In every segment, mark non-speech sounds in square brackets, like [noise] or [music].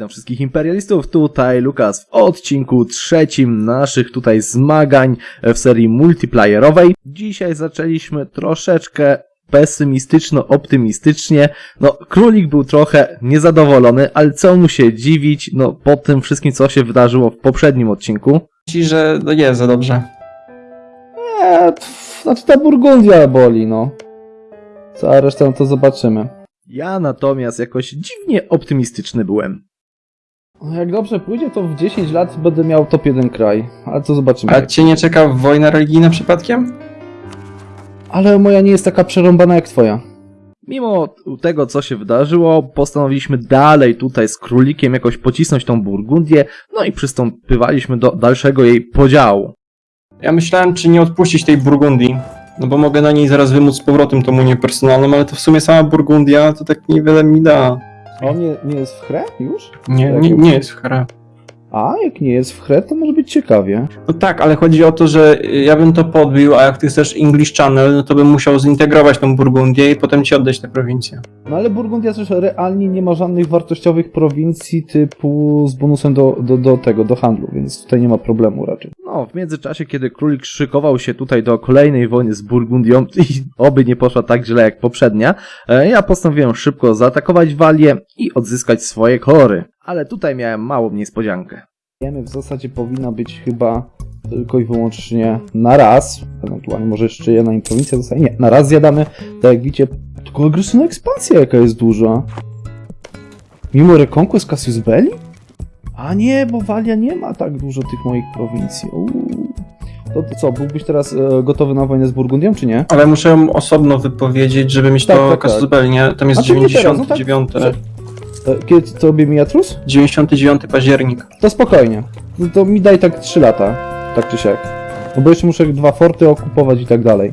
Witam wszystkich imperialistów, tutaj Lukas w odcinku trzecim naszych tutaj zmagań w serii multiplayerowej. Dzisiaj zaczęliśmy troszeczkę pesymistyczno-optymistycznie. No, królik był trochę niezadowolony, ale co mu się dziwić, no, po tym wszystkim, co się wydarzyło w poprzednim odcinku. Ci, że no nie jest za dobrze. Eee, pff, znaczy ta Burgundia boli, no. Cała reszta no to zobaczymy. Ja natomiast jakoś dziwnie optymistyczny byłem. No, Jak dobrze pójdzie, to w 10 lat będę miał top 1 kraj. Ale to zobaczymy. A cię nie czeka wojna religijna przypadkiem? Ale moja nie jest taka przerąbana jak twoja. Mimo tego, co się wydarzyło, postanowiliśmy dalej tutaj z królikiem jakoś pocisnąć tą Burgundię, no i przystąpywaliśmy do dalszego jej podziału. Ja myślałem, czy nie odpuścić tej Burgundii. No bo mogę na niej zaraz wymóc z powrotem tą unię personalną, ale to w sumie sama Burgundia to tak niewiele mi da. A on nie, nie jest w chrę już? Nie, nie, nie jest w hra. A, jak nie jest w chrę, to może być ciekawie. No tak, ale chodzi o to, że ja bym to podbił, a jak ty chcesz English Channel, no to bym musiał zintegrować tą Burgundię i potem ci oddać tę prowincję. No ale Burgundia też realnie nie ma żadnych wartościowych prowincji typu z bonusem do, do, do tego, do handlu, więc tutaj nie ma problemu raczej. No, w międzyczasie, kiedy królik szykował się tutaj do kolejnej wojny z Burgundią i [laughs] oby nie poszła tak źle jak poprzednia, e, ja postanowiłem szybko zaatakować Walię i odzyskać swoje kolory. Ale tutaj miałem małą niespodziankę. Wiemy, w zasadzie powinna być chyba tylko i wyłącznie na raz. Ewentualnie może jeszcze jedna im prowincja zostaje. Nie, na raz zjadamy. Tak jak widzicie, tylko agresywna ekspansja jaka jest duża. Mimo Reconquest Cassius Belli? A nie, bo Walia nie ma tak dużo tych moich prowincji. Uuu. To, to co, byłbyś teraz e, gotowy na wojnę z Burgundią, czy nie? Ale muszę ją osobno wypowiedzieć, żeby mieć Tak, to tak, tak. Casus Belli, nie? Tam jest A to nie teraz, no tak. 99, E, Kiedy tobie mija trus? 99 październik. To spokojnie. No to mi daj tak 3 lata, tak czy siak. No bo jeszcze muszę dwa forty okupować i tak dalej.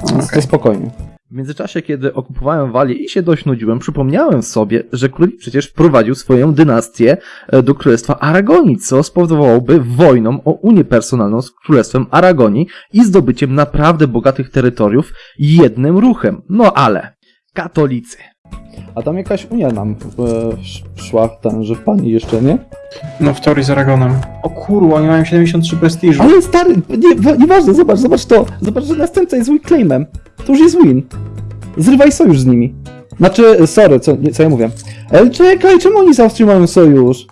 Więc Okej. to spokojnie. W międzyczasie, kiedy okupowałem Walię i się dość nudziłem, przypomniałem sobie, że królik przecież wprowadził swoją dynastię e, do Królestwa Aragonii, co spowodowałoby wojną o Unię Personalną z Królestwem Aragonii i zdobyciem naprawdę bogatych terytoriów jednym ruchem. No ale, katolicy. A tam jakaś unia nam e, sz- szła, ten, że w pani jeszcze, nie? No w teorii z Aragonem. O kurwa, oni mają 73 prestiżu. Ale stary, nie, wa- nieważne, zobacz, zobacz to. Zobacz, że następca jest claimem. To już jest win. Zrywaj sojusz z nimi. Znaczy, sorry, co, nie, co ja mówię. Ale czekaj, czemu oni z Austrią mają sojusz?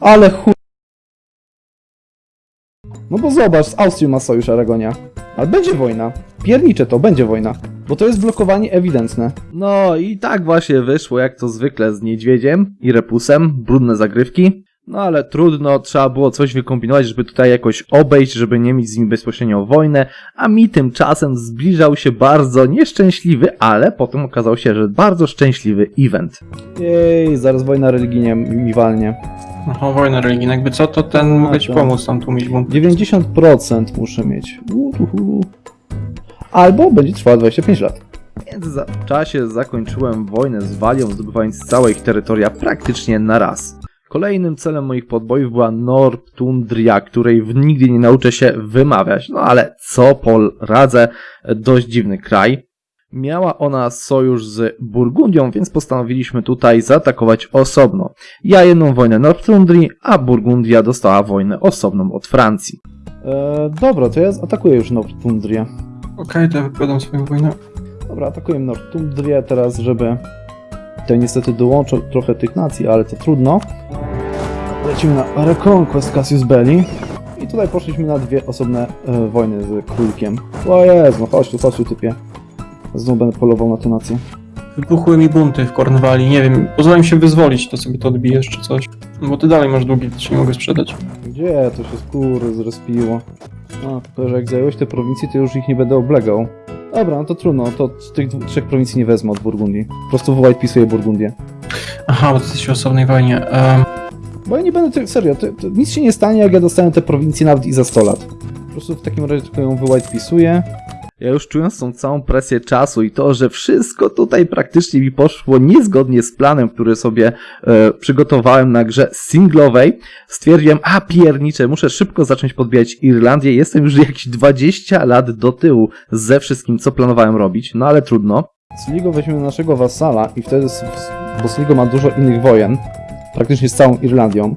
Ale chu... No bo zobacz, z Austrią ma sojusz Aragonia. Ale będzie wojna. Piernicze to, będzie wojna. Bo to jest blokowanie ewidentne. No i tak właśnie wyszło, jak to zwykle z niedźwiedziem i repusem, brudne zagrywki. No ale trudno, trzeba było coś wykombinować, żeby tutaj jakoś obejść, żeby nie mieć z nimi bezpośrednio wojnę, a mi tymczasem zbliżał się bardzo nieszczęśliwy, ale potem okazał się, że bardzo szczęśliwy event. Jej, zaraz wojna religijnie mi walnie. No, wojna religijna, jakby co, to ten No, mogę ci to- pomóc tam tłumić bunt. 90% muszę mieć. Uhuhu. Albo będzie trwała 25 lat. W międzyczasie zakończyłem wojnę z Walią, zdobywając całe ich terytoria praktycznie na raz. Kolejnym celem moich podbojów była Nortundria, której nigdy nie nauczę się wymawiać, no ale co poradzę, dość dziwny kraj. Miała ona sojusz z Burgundią, więc postanowiliśmy tutaj zaatakować osobno. Ja jedną wojnę Nortundrii, a Burgundia dostała wojnę osobną od Francji. E, dobra, to ja atakuję już Nortundrię. Okej, to ja wypowiadam swoją wojnę. Dobra, atakuję Nortundrię teraz, żeby... Tutaj niestety dołączę trochę tych nacji, ale to trudno. Lecimy na Reconquest Cassius Belli. I tutaj poszliśmy na dwie osobne e, wojny z królikiem. O Jezu, no chodź tu, chodź tu typie. Znowu będę polował na tę nację. Wybuchły mi bunty w Kornwali, nie wiem, pozwolę mi się wyzwolić, to sobie to odbijesz czy coś. No bo ty dalej masz długi, to ci nie mogę sprzedać. Gdzie to się skóry zrespiło? No, tylko że jak zająłeś te prowincje, to już ich nie będę oblegał. Dobra, no to trudno, to tych trzech prowincji nie wezmę od Burgundii. Po prostu White pisuję Burgundię. Aha, bo ty jesteś w osobnej wojnie. Um, Bo ja nie będę, ty- serio, to, to nic się nie stanie, jak ja dostanę te prowincje nawet i za 100 lat. Po prostu w takim razie tylko ją wy White pisuję. Ja już czując tą całą presję czasu i to, że wszystko tutaj praktycznie mi poszło niezgodnie z planem, który sobie e, przygotowałem na grze singlowej, stwierdziłem, a piernicze, muszę szybko zacząć podbijać Irlandię, jestem już jakieś 20 lat do tyłu ze wszystkim, co planowałem robić, no ale trudno. Sligo weźmiemy naszego wasala i wtedy, bo Sligo ma dużo innych wojen, praktycznie z całą Irlandią.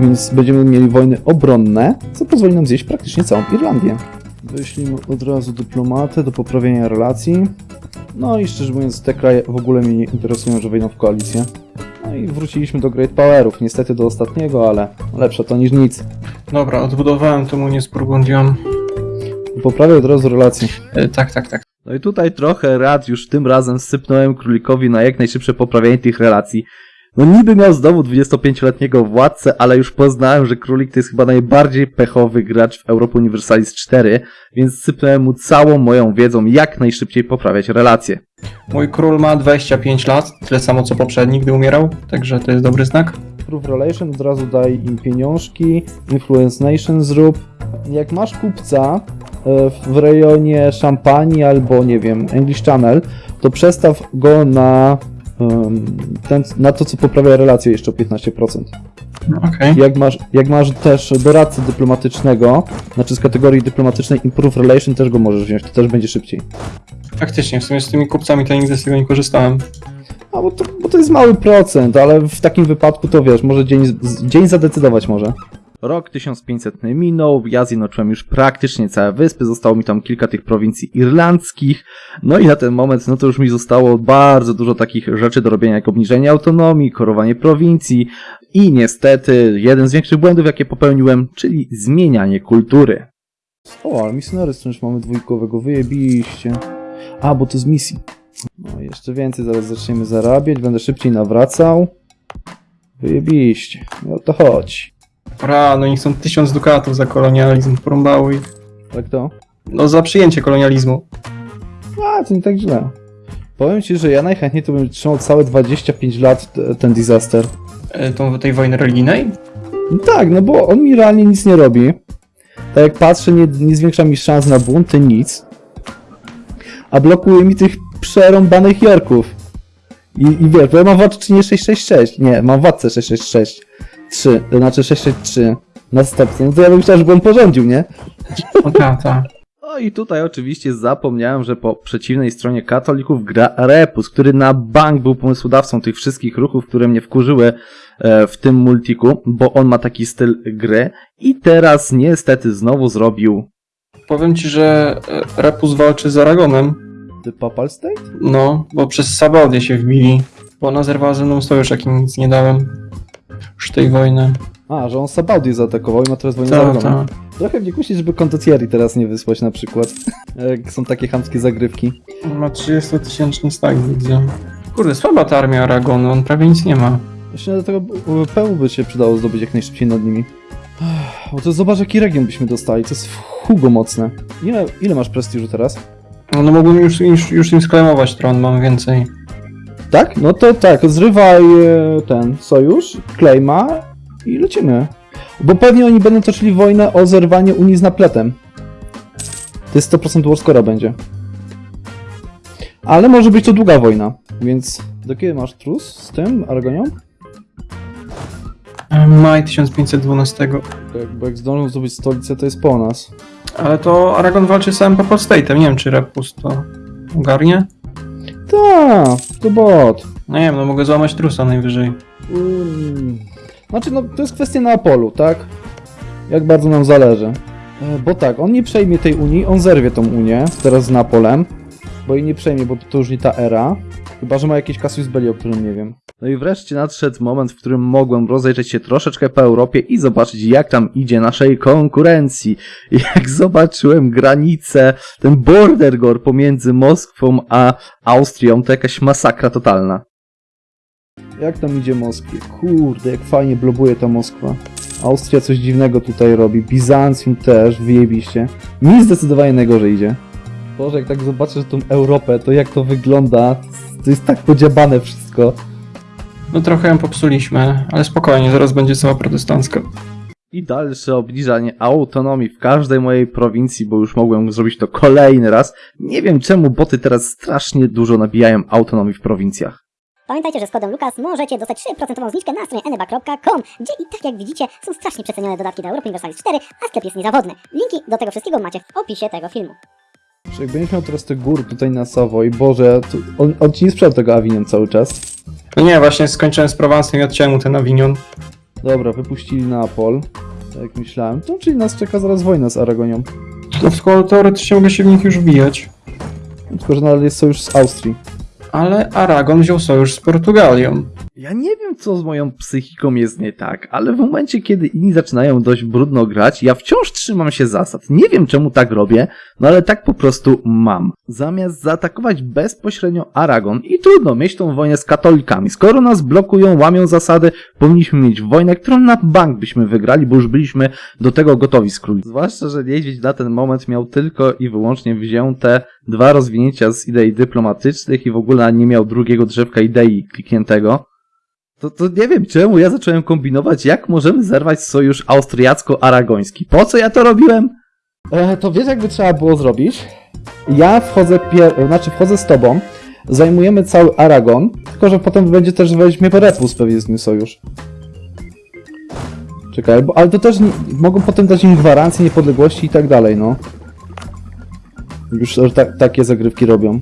Więc będziemy mieli wojny obronne, co pozwoli nam zjeść praktycznie całą Irlandię. Wyślimy od razu dyplomatę do poprawienia relacji. No i szczerze mówiąc, te kraje w ogóle mnie nie interesują, że wejdą w koalicję. No i wróciliśmy do Great Powerów, niestety do ostatniego, ale lepsze to niż nic. Dobra, odbudowałem tą Unię z Burgundią. Poprawię od razu relacje. E, tak, tak, tak. No i tutaj trochę rad już tym razem sypnąłem królikowi na jak najszybsze poprawianie tych relacji. No niby miał znowu 25-letniego władcę, ale już poznałem, że królik to jest chyba najbardziej pechowy gracz w Europa Universalis 4, więc sypnąłem mu całą moją wiedzą jak najszybciej poprawiać relacje. Mój król ma 25 lat, tyle samo co poprzedni, gdy umierał, także to jest dobry znak. Proof Relation, od razu daj im pieniążki, Influence Nation zrób. Jak masz kupca e, w rejonie Szampanii albo, nie wiem, English Channel, to przestaw go na, ten, na to, co poprawia relacje jeszcze o 15%. Okej. Jak masz, jak masz też doradcę dyplomatycznego, znaczy z kategorii dyplomatycznej Improve Relation, też go możesz wziąć, to też będzie szybciej. Faktycznie, w sumie z tymi kupcami to nigdy z tego nie korzystałem. A bo to, bo to jest mały procent, ale w takim wypadku to wiesz, może dzień, dzień zadecydować może. Rok 1500 minął, ja zjednoczyłem już praktycznie całe wyspy, zostało mi tam kilka tych prowincji irlandzkich, no i na ten moment, no to już mi zostało bardzo dużo takich rzeczy do robienia, jak obniżenie autonomii, korowanie prowincji i niestety jeden z większych błędów, jakie popełniłem, czyli zmienianie kultury. O, ale misjonery stręcz mamy dwójkowego, wyjebiliście. A, bo to z misji. No, jeszcze więcej, zaraz zaczniemy zarabiać, będę szybciej nawracał. Wyjebiliście, no to chodź. Ra, no i są 1000 dukatów za kolonializm, porąbały ich. Tak to? No za przyjęcie kolonializmu. A, to nie tak źle. Powiem ci, że ja najchętniej to bym trzymał całe 25 lat t- ten disaster. E, tą, tej wojny religijnej? No tak, no bo on mi realnie nic nie robi. Tak jak patrzę, nie, nie zwiększa mi szans na bunty, nic. A blokuje mi tych przerąbanych Jorków. I, i wiesz, bo ja mam władczynię 666. Nie, mam władcę 666. 3, to znaczy 663 następcę. No to ja bym chciał, żeby on porządził, nie? O ta, ta. No i tutaj oczywiście zapomniałem, że po przeciwnej stronie katolików gra Repus, który na bank był pomysłodawcą tych wszystkich ruchów, które mnie wkurzyły e, w tym multiku, bo on ma taki styl gry i teraz niestety znowu zrobił Powiem ci, że e, Repus walczy z Aragonem. The Papal State? No, bo przez Sabaudię się wbili. Bo ona zerwała ze mną sojusz, jakim nic nie dałem. Już tej wojny. A, że on Sabaudię zaatakował i ma teraz wojnę z Ta, Aragonem. ta. Trochę mnie kusi, żeby Condottieri teraz nie wysłać na przykład. [laughs] Jak są takie chamskie zagrywki. Ma 30-tysięczny stack, widzę. Kurde, słaba ta armia Aragonu, on prawie nic nie ma. Właśnie dlatego PU by się przydało zdobyć jak najszybciej nad nimi. Bo to zobacz jaki region byśmy dostali, to jest w Hugo mocne. Ile, ile masz prestiżu teraz? No, no mógłbym już, już, już im sklemować tron, mam więcej. Tak? No to tak, zrywaj e, ten sojusz, claima i lecimy. Bo pewnie oni będą toczyli wojnę o zerwanie Unii z napletem. To jest 100% warscora będzie. Ale może być to długa wojna, więc do kiedy masz trus z tym Aragonią? E, Maj 1512. Tak, bo jak zdążą zdobyć stolicę, to jest po nas. Ale to Aragon walczy z samym Papal State'em, nie wiem czy Repus to ogarnie. Tak, to bot. No nie wiem, no mogę złamać trusa najwyżej. Mm. Znaczy, no to jest kwestia Neapolu, tak? Jak bardzo nam zależy. E, Bo tak, on nie przejmie tej Unii, on zerwie tą Unię, teraz z Napolem. Bo jej nie przejmie, bo to już nie ta era. Chyba, że ma jakiś Cassius Belli, o którym nie wiem. No i wreszcie nadszedł moment, w którym mogłem rozejrzeć się troszeczkę po Europie i zobaczyć, jak tam idzie naszej konkurencji. [laughs] Jak zobaczyłem granicę, ten border gore pomiędzy Moskwą a Austrią, to jakaś masakra totalna. Jak tam idzie Moskwie? Kurde, jak fajnie blobuje ta Moskwa. Austria coś dziwnego tutaj robi, Bizancjum też, wyjebiście. Mi zdecydowanie najgorzej idzie. Boże, jak tak zobaczysz tą Europę, to jak to wygląda, to jest tak podziabane wszystko. No trochę ją popsuliśmy, ale spokojnie, zaraz będzie cała protestancka. I dalsze obniżanie autonomii w każdej mojej prowincji, bo już mogłem zrobić to kolejny raz. Nie wiem czemu boty teraz strasznie dużo nabijają autonomii w prowincjach. Pamiętajcie, że z kodem LUKAS możecie dostać 3% zniżkę na stronie eneba.com, gdzie i tak jak widzicie są strasznie przecenione dodatki do Europa Universalis 4, a sklep jest niezawodny. Linki do tego wszystkiego macie w opisie tego filmu. Czy jak będziesz miał teraz te góry tutaj na Savoy, Boże, to on, on ci nie sprzedał tego Avignon cały czas. No nie, właśnie skończyłem z Prowansem i odciąłem mu ten Avignon. Dobra, wypuścili Neapol. Tak jak myślałem. To czyli nas czeka zaraz wojna z Aragonią. To tylko teoretycznie mogę się w nich już wbijać. Tylko, że nadal jest sojusz z Austrii. Ale Aragon wziął sojusz z Portugalią. Ja nie wiem, co z moją psychiką jest nie tak, ale w momencie, kiedy inni zaczynają dość brudno grać, ja wciąż trzymam się zasad. Nie wiem, czemu tak robię, no ale tak po prostu mam. Zamiast zaatakować bezpośrednio Aragon i trudno mieć tą wojnę z katolikami. Skoro nas blokują, łamią zasady, powinniśmy mieć wojnę, którą na bank byśmy wygrali, bo już byliśmy do tego gotowi z króli. Zwłaszcza, że niedźwiedź na ten moment miał tylko i wyłącznie wzięte dwa rozwinięcia z idei dyplomatycznych i w ogóle nie miał drugiego drzewka idei klikniętego. To, to nie wiem czemu ja zacząłem kombinować, jak możemy zerwać sojusz austriacko-aragoński. Po co ja to robiłem? E, to wiesz, jakby trzeba było zrobić? Ja wchodzę, pier... znaczy wchodzę z tobą, zajmujemy cały Aragon, tylko że potem będzie też weźmie Repus pewnie z nim sojusz. Czekaj, bo, ale to też nie, mogą potem dać im gwarancję niepodległości i tak dalej, no. Już tak, takie zagrywki robią.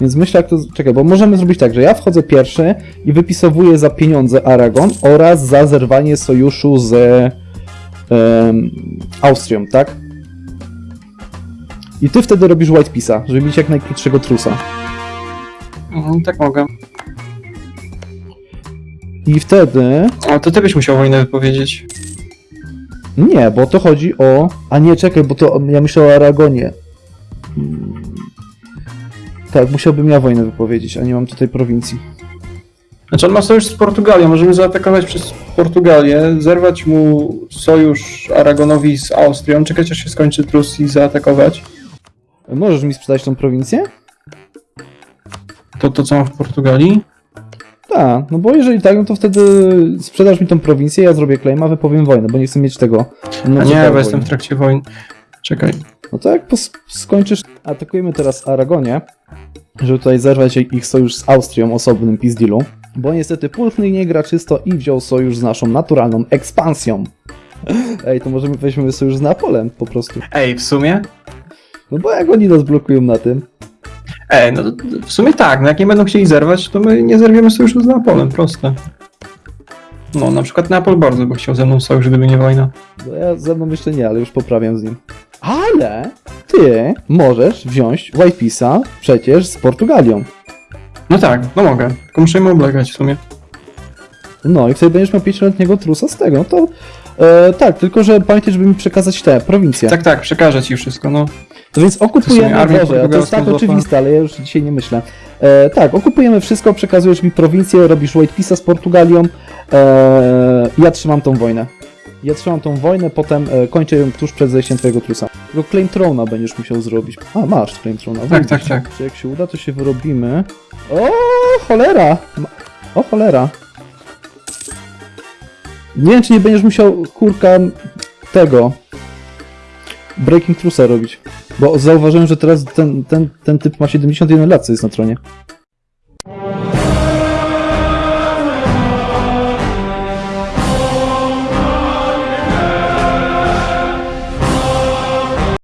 Więc myślę, jak to. Czekaj, bo możemy zrobić tak, że ja wchodzę pierwszy i wypisowuję za pieniądze Aragon oraz za zerwanie sojuszu z em, Austrią, tak? I ty wtedy robisz White Pisa, żeby mieć jak najkrótszego trusa. Mhm, tak mogę. I wtedy. Ale to ty byś musiał wojnę wypowiedzieć. Nie, bo to chodzi o. A nie, czekaj, bo to ja myślę o Aragonie. Tak, musiałbym ja wojnę wypowiedzieć, a nie mam tutaj prowincji. Znaczy on ma sojusz z Portugalią, możemy zaatakować przez Portugalię, zerwać mu sojusz Aragonowi z Austrią, czekać aż się skończy trus i zaatakować. Możesz mi sprzedać tą prowincję? To, to co mam w Portugalii? Tak, no bo jeżeli tak, no to wtedy sprzedasz mi tą prowincję, ja zrobię claim, a wypowiem wojnę, bo nie chcę mieć tego. No, A nie, bo jestem w wojny. trakcie wojny. Czekaj. No to jak skończysz, atakujemy teraz Aragonię, żeby tutaj zerwać ich sojusz z Austrią osobnym pizdilu, bo niestety Pulchny nie gra czysto i wziął sojusz z naszą naturalną ekspansją. [laughs] Ej, to możemy weźmiemy sojusz z Neapolem po prostu. Ej, w sumie? No bo jak oni nas blokują na tym? Ej, no w sumie tak, no jak nie będą chcieli zerwać, to my nie zerwiemy sojuszu z Neapolem, proste. No, na przykład Neapol bardzo by chciał ze mną sojusz, gdyby nie wojna. No ja ze mną jeszcze nie, ale już poprawiam z nim. Ale ty możesz wziąć White Pisa przecież z Portugalią. No tak, no mogę, tylko muszę im oblegać w sumie. No i wtedy będziesz miał 5-letniego trusa z tego. To e, tak, tylko że pamiętaj, żeby mi przekazać te prowincje. Tak, tak, przekażę ci wszystko, no. To więc To okupujemy, armię Boże, to jest tak oczywiste, ale ja już dzisiaj nie myślę. E, tak, okupujemy wszystko, przekazujesz mi prowincję, robisz White Pisa z Portugalią, e, ja trzymam tą wojnę. Ja trzymam tą wojnę, potem e, kończę ją tuż przed zejściem twojego trusa. Tylko Claim Throna będziesz musiał zrobić. A, masz Claim Throna. Tak, tak, tak. Czy jak się uda, to się wyrobimy. O, cholera! Ma- O, cholera! Nie wiem, czy nie będziesz musiał, kurka, tego... Breaking Trusa robić. Bo zauważyłem, że teraz ten, ten, ten typ ma 71 lat, co jest na tronie.